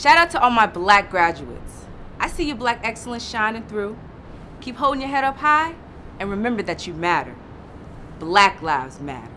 Shout out to all my black graduates. I see your black excellence shining through. Keep holding your head up high and remember that you matter. Black lives matter.